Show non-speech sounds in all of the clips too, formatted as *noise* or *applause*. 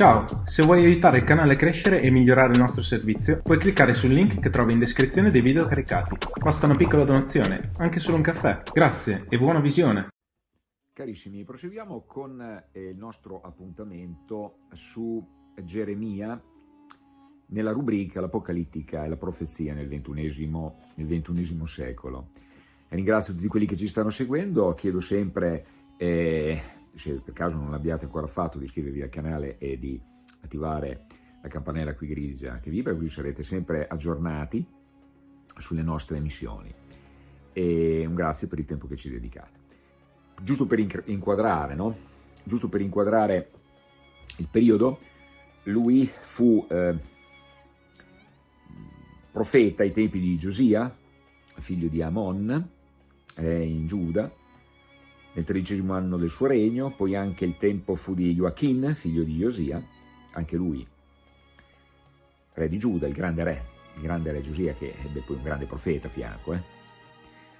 Ciao, se vuoi aiutare il canale a crescere e migliorare il nostro servizio, puoi cliccare sul link che trovi in descrizione dei video caricati. Basta una piccola donazione, anche solo un caffè. Grazie e buona visione! Carissimi, proseguiamo con eh, il nostro appuntamento su Geremia nella rubrica L'Apocalittica e la profezia nel XXI, secolo. Ringrazio tutti quelli che ci stanno seguendo, chiedo sempre... Eh, se per caso non l'abbiate ancora fatto, di iscrivervi al canale e di attivare la campanella qui grigia che vibra, così sarete sempre aggiornati sulle nostre emissioni. E un grazie per il tempo che ci dedicate. Giusto per inquadrare, no? Giusto per inquadrare il periodo, lui fu eh, profeta ai tempi di Giosia, figlio di Amon, eh, in Giuda, nel tredicesimo anno del suo regno, poi anche il tempo fu di Joachim, figlio di Josia, anche lui re di Giuda, il grande re, il grande re Giosia che ebbe poi un grande profeta a fianco, eh?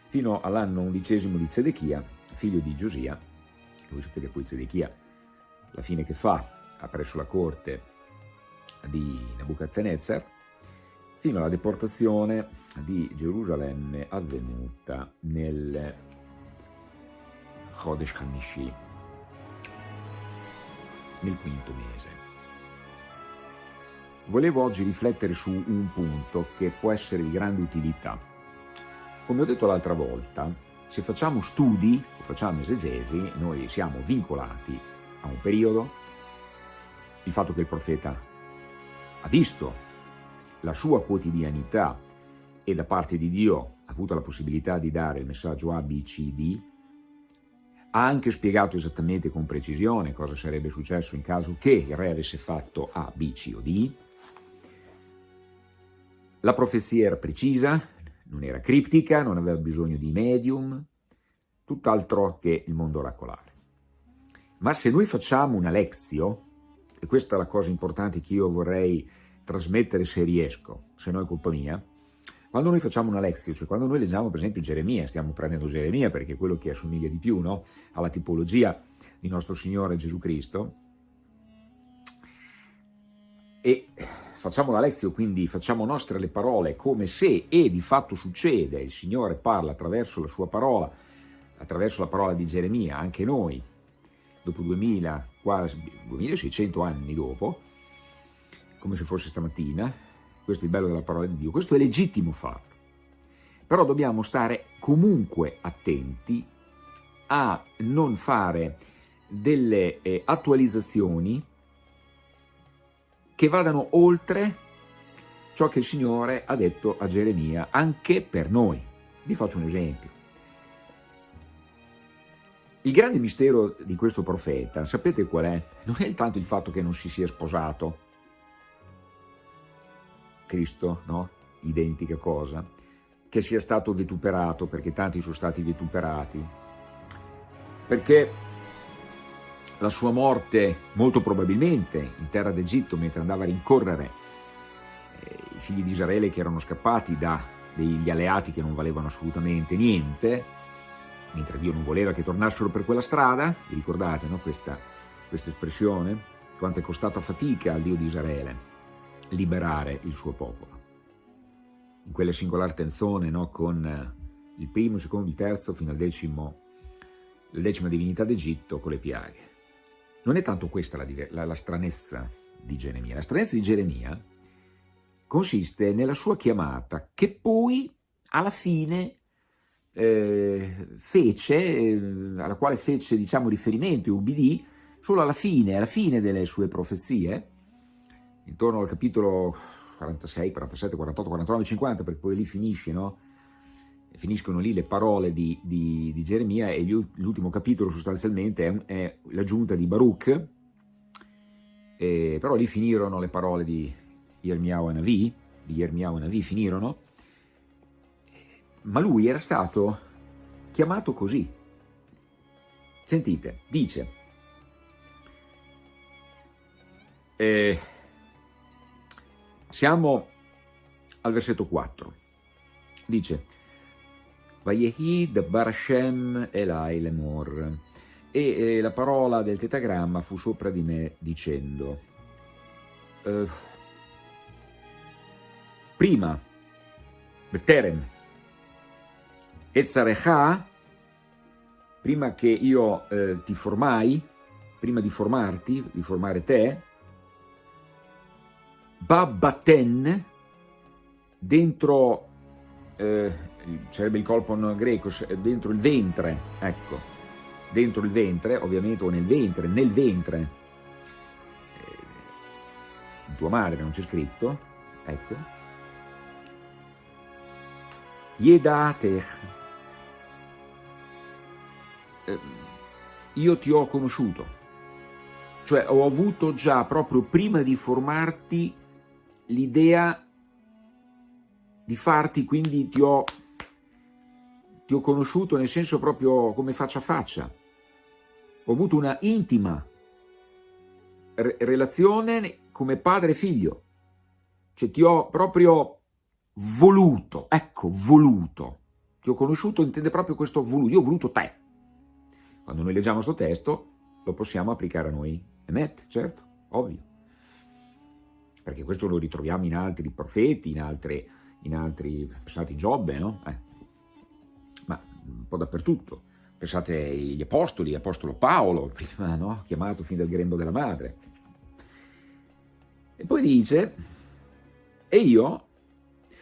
fino all'anno undicesimo di Zedechia, figlio di Giosia, voi sapete poi Zedechia, la fine che fa, ha presso la corte di Nebuchadnezzar, fino alla deportazione di Gerusalemme avvenuta nel Chodesh Hamishi, nel quinto mese. Volevo oggi riflettere su un punto che può essere di grande utilità. Come ho detto l'altra volta, se facciamo studi o facciamo esegesi, noi siamo vincolati a un periodo, il fatto che il profeta ha visto la sua quotidianità e da parte di Dio ha avuto la possibilità di dare il messaggio A, B, C, D, ha anche spiegato esattamente con precisione cosa sarebbe successo in caso che il re avesse fatto A, B, C o D. La profezia era precisa, non era criptica, non aveva bisogno di medium, tutt'altro che il mondo oracolare. Ma se noi facciamo una lezio, e questa è la cosa importante che io vorrei trasmettere se riesco, se no è colpa mia, quando noi facciamo una lezione, cioè quando noi leggiamo per esempio Geremia, stiamo prendendo Geremia perché è quello che assomiglia di più no? alla tipologia di nostro Signore Gesù Cristo, e facciamo la lezione, quindi facciamo nostre le parole come se, e di fatto succede, il Signore parla attraverso la sua parola, attraverso la parola di Geremia, anche noi, dopo 2000, quasi 2600 anni dopo, come se fosse stamattina, questo è il bello della parola di Dio, questo è legittimo farlo, però dobbiamo stare comunque attenti a non fare delle eh, attualizzazioni che vadano oltre ciò che il Signore ha detto a Geremia, anche per noi. Vi faccio un esempio. Il grande mistero di questo profeta, sapete qual è? Non è tanto il fatto che non si sia sposato, Cristo, no? identica cosa, che sia stato vituperato, perché tanti sono stati vituperati, perché la sua morte molto probabilmente in terra d'Egitto mentre andava a rincorrere eh, i figli di Israele che erano scappati da degli alleati che non valevano assolutamente niente, mentre Dio non voleva che tornassero per quella strada, vi ricordate no? questa, questa espressione? Quanto è costata fatica al Dio di Israele liberare il suo popolo. In quella singolare tenzone, no, con eh, il primo, il secondo, il terzo, fino al decimo, la decima divinità d'Egitto con le piaghe. Non è tanto questa la, la, la stranezza di Geremia. La stranezza di Geremia consiste nella sua chiamata che poi alla fine eh, fece, eh, alla quale fece diciamo, riferimento e ubbidì solo alla fine, alla fine delle sue profezie, intorno al capitolo 46, 47, 48, 49, 50, perché poi lì finisce, no? finiscono lì le parole di, di, di Geremia e l'ultimo capitolo sostanzialmente è, è l'aggiunta di Baruch, eh, però lì finirono le parole di Yermiao e Navi, di Yermiao e Navi finirono, ma lui era stato chiamato così. Sentite, dice, eh, siamo al versetto 4. Dice, Vayehi Bar Hashem Elai Lemor. E la parola del tetagramma fu sopra di me dicendo, eh, prima, Beterem, Ezzarecha, prima che io eh, ti formai, prima di formarti, di formare te, Babbaten, dentro, eh, sarebbe il colpon greco, dentro il ventre, ecco, dentro il ventre, ovviamente, o nel ventre, nel ventre, eh, tua madre non c'è scritto, ecco, Yedatech, eh, io ti ho conosciuto, cioè ho avuto già proprio prima di formarti l'idea di farti, quindi ti ho, ti ho conosciuto nel senso proprio come faccia a faccia, ho avuto una intima re relazione come padre e figlio, cioè ti ho proprio voluto, ecco, voluto, ti ho conosciuto, intende proprio questo voluto, io ho voluto te. Quando noi leggiamo questo testo lo possiamo applicare a noi, emet, certo, ovvio perché questo lo ritroviamo in altri profeti, in, altre, in altri, pensate Giobbe, no? Eh. Ma un po' dappertutto. Pensate agli apostoli, apostolo Paolo, *laughs* prima no? chiamato fin dal grembo della madre. E poi dice, e io,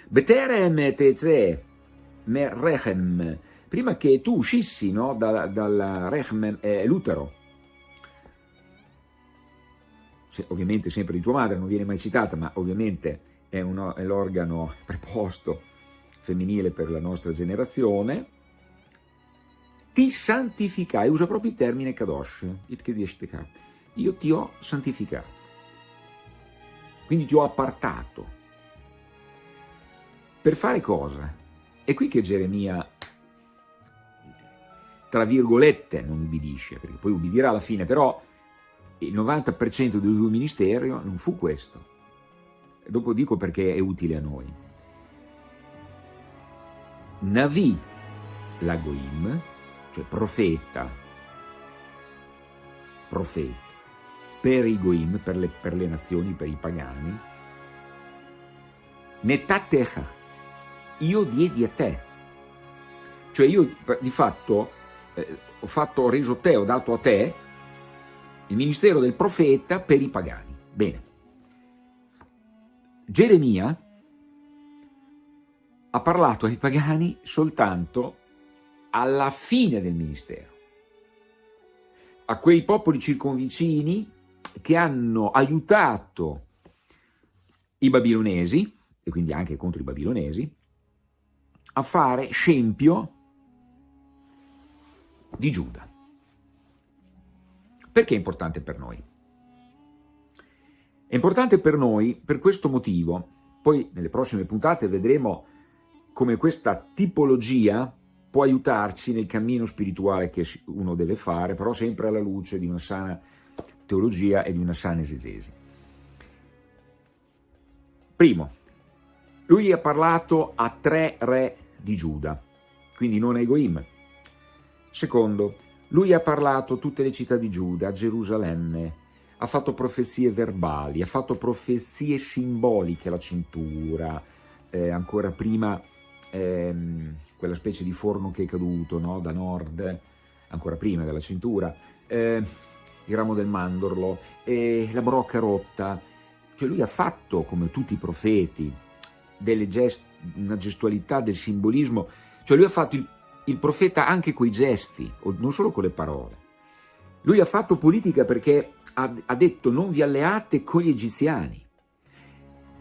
Beterem teze me rechem, prima che tu uscissi no? dal, dal rechem eh, l'utero, ovviamente sempre di tua madre, non viene mai citata, ma ovviamente è, è l'organo preposto femminile per la nostra generazione, ti santificai, usa proprio il termine kadosh, io ti ho santificato, quindi ti ho appartato. Per fare cosa? È qui che Geremia, tra virgolette, non ubbidisce, perché poi ubbidirà alla fine, però il 90% del suo ministero non fu questo. Dopo dico perché è utile a noi. Navi Lagoim, cioè profeta, profeta, per i Goim, per le, per le nazioni, per i pagani, Netatecha, io diedi a te. Cioè io di fatto eh, ho, fatto, ho reso te, ho dato a te il ministero del profeta per i pagani. Bene. Geremia ha parlato ai pagani soltanto alla fine del ministero, a quei popoli circonvicini che hanno aiutato i babilonesi, e quindi anche contro i babilonesi, a fare scempio di Giuda. Perché è importante per noi? È importante per noi per questo motivo, poi nelle prossime puntate vedremo come questa tipologia può aiutarci nel cammino spirituale che uno deve fare, però sempre alla luce di una sana teologia e di una sana esegesi. Primo, lui ha parlato a tre re di Giuda, quindi non a Egoim. Secondo, lui ha parlato tutte le città di Giuda, Gerusalemme, ha fatto profezie verbali, ha fatto profezie simboliche, la cintura, eh, ancora prima ehm, quella specie di forno che è caduto no? da nord, ancora prima della cintura, eh, il ramo del mandorlo, eh, la brocca rotta, cioè lui ha fatto, come tutti i profeti, gest una gestualità del simbolismo, cioè lui ha fatto il il profeta anche coi gesti, non solo con le parole. Lui ha fatto politica perché ha, ha detto non vi alleate con gli egiziani,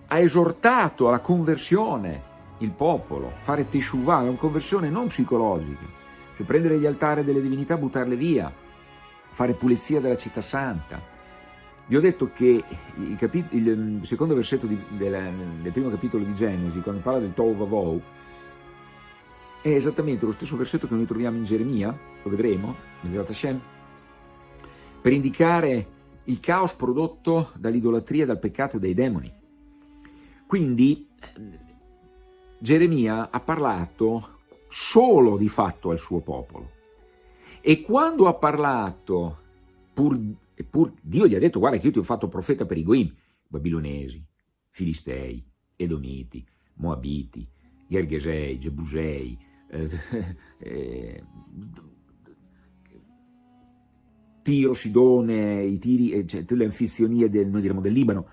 ha esortato alla conversione il popolo, fare teshuvah, una conversione non psicologica, cioè prendere gli altari delle divinità, buttarle via, fare pulizia della città santa. Vi ho detto che il, il secondo versetto di, del, del, primo capitolo di Genesi, quando parla del Tohu Vavou, è esattamente lo stesso versetto che noi troviamo in Geremia, lo vedremo, per indicare il caos prodotto dall'idolatria, dal peccato e dai demoni. Quindi Geremia ha parlato solo di fatto al suo popolo e quando ha parlato, pur, pur, Dio gli ha detto guarda che io ti ho fatto profeta per i Goim, babilonesi, filistei, edomiti, moabiti, Gergesei, Gebusei, eh, *laughs* eh, Tiro, Sidone, i tiri, eh, cioè, le anfizionie del, noi diremo, del Libano,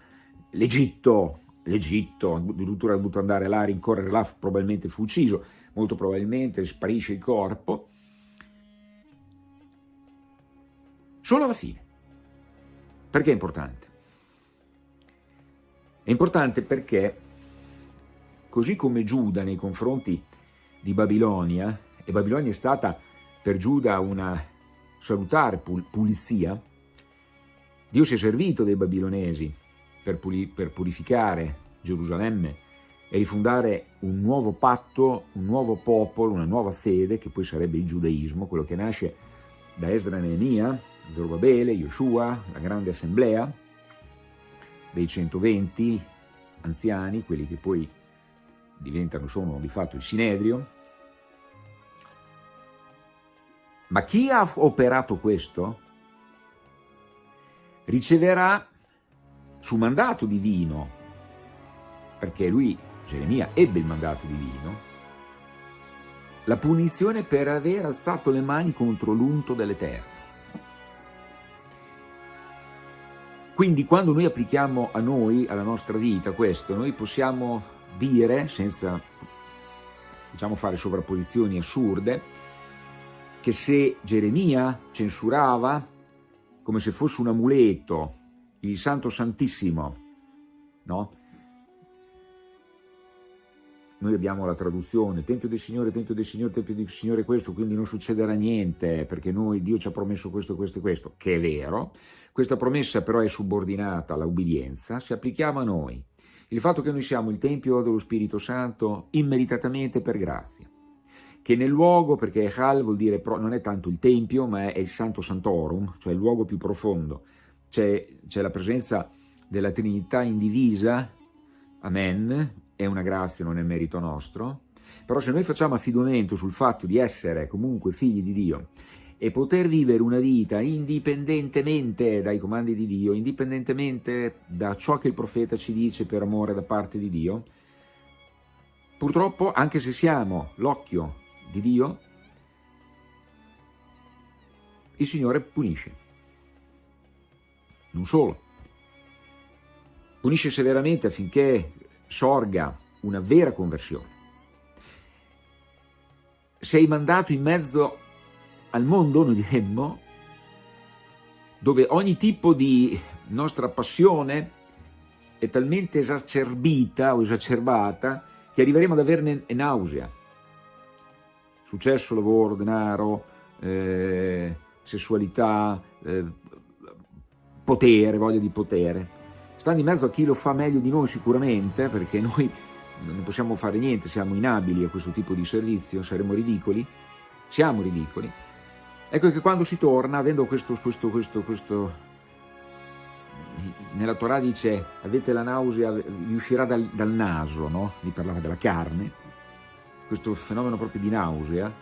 l'Egitto, l'Egitto, addirittura ha dovuto andare là rincorrere là, probabilmente fu ucciso, molto probabilmente sparisce il corpo, solo alla fine. Perché è importante? È importante perché, così come Giuda nei confronti di Babilonia, e Babilonia è stata per Giuda una salutare pulizia, Dio si è servito dei babilonesi per, per purificare Gerusalemme e rifondare un nuovo patto, un nuovo popolo, una nuova fede, che poi sarebbe il giudaismo, quello che nasce da Esdra Neemia, Zorobabele, Yoshua, la grande assemblea dei 120 anziani, quelli che poi diventano, sono di fatto il Sinedrio, Ma chi ha operato questo riceverà su mandato divino, perché lui, Geremia, ebbe il mandato divino, la punizione per aver alzato le mani contro l'unto dell'Eterno. Quindi quando noi applichiamo a noi, alla nostra vita questo, noi possiamo dire, senza diciamo, fare sovrapposizioni assurde, che se Geremia censurava come se fosse un amuleto, il Santo Santissimo, no? Noi abbiamo la traduzione, Tempio del Signore, Tempio del Signore, Tempio del Signore questo, quindi non succederà niente, perché noi, Dio ci ha promesso questo, questo e questo, che è vero. Questa promessa però è subordinata all'obbedienza, se applichiamo a noi il fatto che noi siamo il Tempio dello Spirito Santo immeritatamente per grazia. Che nel luogo, perché Echal vuol dire, non è tanto il Tempio, ma è il Santo Santorum, cioè il luogo più profondo, c'è la presenza della Trinità indivisa, Amen, è una grazia, non è merito nostro, però se noi facciamo affidamento sul fatto di essere comunque figli di Dio e poter vivere una vita indipendentemente dai comandi di Dio, indipendentemente da ciò che il profeta ci dice per amore da parte di Dio, purtroppo anche se siamo l'occhio di Dio, il Signore punisce. Non solo, punisce severamente affinché sorga una vera conversione. Sei mandato in mezzo al mondo, noi diremmo, dove ogni tipo di nostra passione è talmente esacerbita o esacerbata che arriveremo ad averne nausea successo, lavoro, denaro, eh, sessualità, eh, potere, voglia di potere. Stando in mezzo a chi lo fa meglio di noi sicuramente, perché noi non possiamo fare niente, siamo inabili a questo tipo di servizio, saremo ridicoli, siamo ridicoli. Ecco che quando si torna, avendo questo, questo, questo, questo nella Torah dice avete la nausea, vi uscirà dal, dal naso, no? Mi parlava della carne, questo fenomeno proprio di nausea,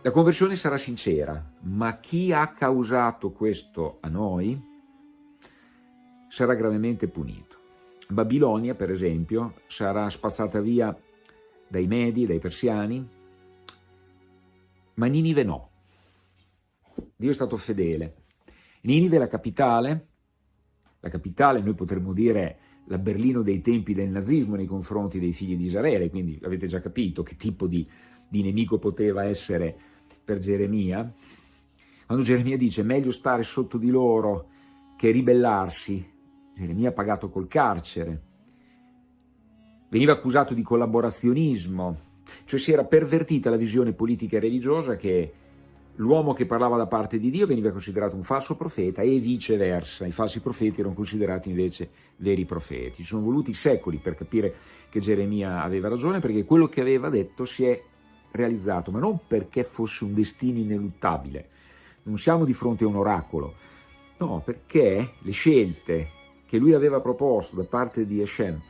la conversione sarà sincera, ma chi ha causato questo a noi sarà gravemente punito. Babilonia, per esempio, sarà spazzata via dai Medi, dai Persiani, ma Ninive no. Dio è stato fedele. Ninive è la capitale, la capitale noi potremmo dire la Berlino dei tempi del nazismo nei confronti dei figli di Israele, quindi avete già capito che tipo di, di nemico poteva essere per Geremia. Quando Geremia dice meglio stare sotto di loro che ribellarsi, Geremia ha pagato col carcere, veniva accusato di collaborazionismo, cioè si era pervertita la visione politica e religiosa che l'uomo che parlava da parte di Dio veniva considerato un falso profeta e viceversa, i falsi profeti erano considerati invece veri profeti. Ci sono voluti secoli per capire che Geremia aveva ragione, perché quello che aveva detto si è realizzato, ma non perché fosse un destino ineluttabile, non siamo di fronte a un oracolo, no, perché le scelte che lui aveva proposto da parte di Hashem,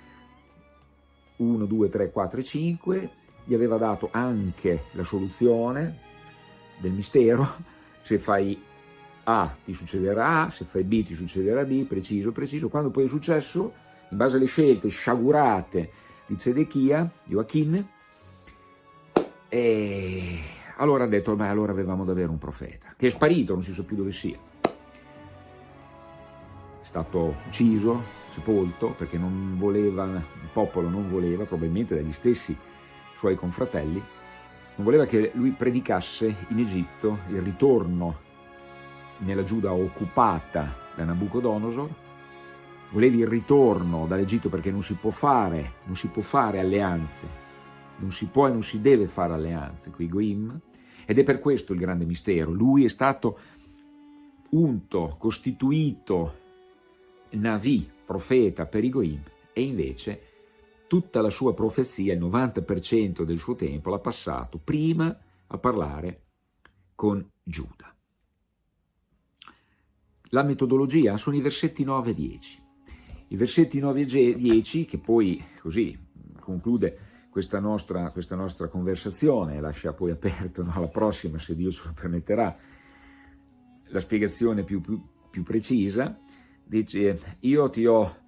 1, 2, 3, 4 e 5, gli aveva dato anche la soluzione del mistero, *laughs* se fai A ti succederà A, se fai B ti succederà B, preciso, preciso. Quando poi è successo, in base alle scelte sciagurate di Zedechia, Joachim, e allora ha detto, beh, allora avevamo davvero un profeta, che è sparito, non si sa più dove sia. È stato ucciso, sepolto, perché non voleva, il popolo non voleva, probabilmente dagli stessi suoi confratelli, non voleva che lui predicasse in Egitto il ritorno nella Giuda occupata da Nabucodonosor, volevi il ritorno dall'Egitto perché non si può fare, non si può fare alleanze, non si può e non si deve fare alleanze con i Goim, ed è per questo il grande mistero. Lui è stato unto, costituito Navi, profeta per i Goim, e invece tutta la sua profezia, il 90% del suo tempo, l'ha passato prima a parlare con Giuda. La metodologia sono i versetti 9 e 10. I versetti 9 e 10, che poi così conclude questa nostra, questa nostra conversazione, lascia poi aperto no, alla prossima, se Dio ce lo permetterà, la spiegazione più, più, più precisa, dice io ti ho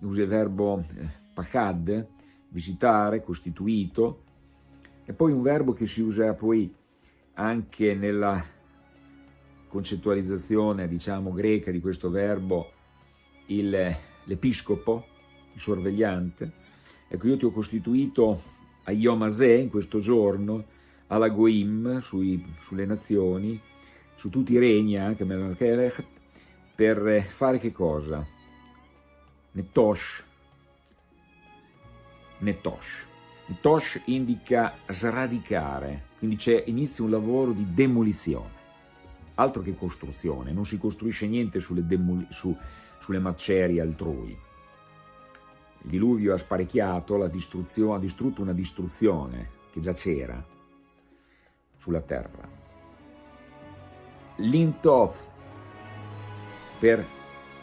usa il verbo eh, pachad, visitare, costituito, e poi un verbo che si usa poi anche nella concettualizzazione, diciamo, greca di questo verbo, l'episcopo, il sorvegliante. Ecco, io ti ho costituito a Yom in questo giorno, alla Goim, sui, sulle nazioni, su tutti i regni, anche per fare che cosa? Netosh. Netosh. Netosh indica sradicare, quindi c'è inizio un lavoro di demolizione, altro che costruzione, non si costruisce niente sulle, su, sulle macerie altrui. Il diluvio ha sparecchiato, ha distrutto una distruzione che già c'era sulla terra. L'intof per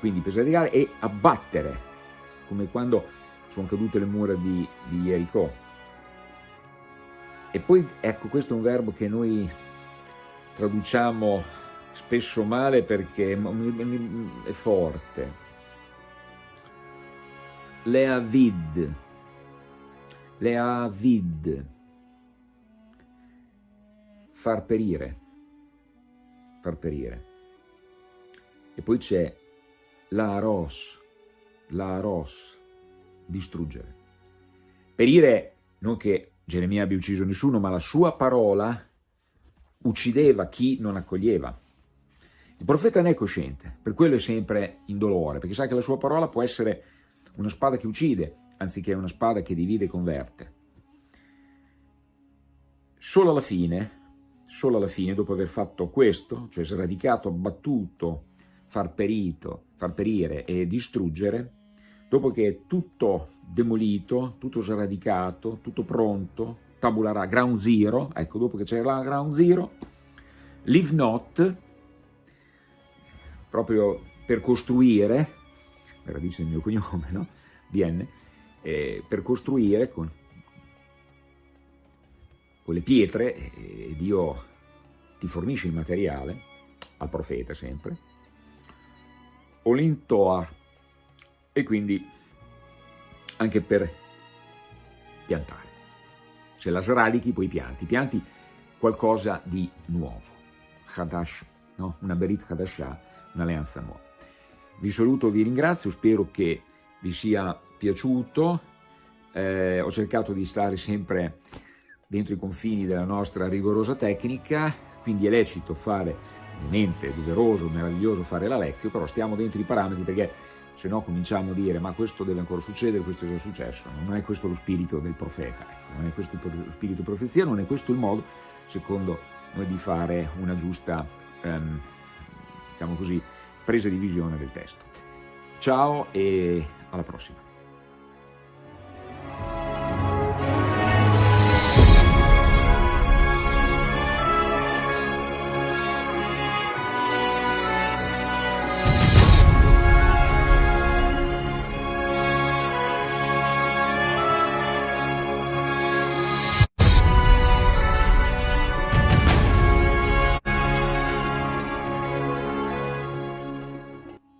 quindi per sradicare e abbattere, come quando sono cadute le mura di, di Jericho. E poi, ecco, questo è un verbo che noi traduciamo spesso male perché è forte. Leavid, leavid, far perire, far perire. E poi c'è la ros, la ros, distruggere. Perire, non che Geremia abbia ucciso nessuno, ma la sua parola uccideva chi non accoglieva. Il profeta ne è cosciente, per quello è sempre in dolore, perché sa che la sua parola può essere una spada che uccide, anziché una spada che divide e converte. Solo alla fine, solo alla fine, dopo aver fatto questo, cioè sradicato, abbattuto, far perito, far perire e distruggere, dopo che è tutto demolito, tutto sradicato, tutto pronto, tabula ground zero, ecco, dopo che c'è la ground zero, live not, proprio per costruire, radice del mio cognome, no? BN, eh, per costruire con, con le pietre, eh, Dio ti fornisce il materiale, al profeta sempre, Olintoa e quindi anche per piantare. Se la sradichi poi pianti, pianti qualcosa di nuovo. Hadash, no? una Berit Hadashah, un'alleanza nuova. Vi saluto, vi ringrazio, spero che vi sia piaciuto. Eh, ho cercato di stare sempre dentro i confini della nostra rigorosa tecnica, quindi è lecito fare ovviamente è doveroso, meraviglioso fare la lezione, però stiamo dentro i parametri perché se no cominciamo a dire ma questo deve ancora succedere, questo è già successo, non è questo lo spirito del profeta, ecco, non è questo lo spirito di profezia, non è questo il modo, secondo noi, di fare una giusta, um, diciamo così, presa di visione del testo. Ciao e alla prossima.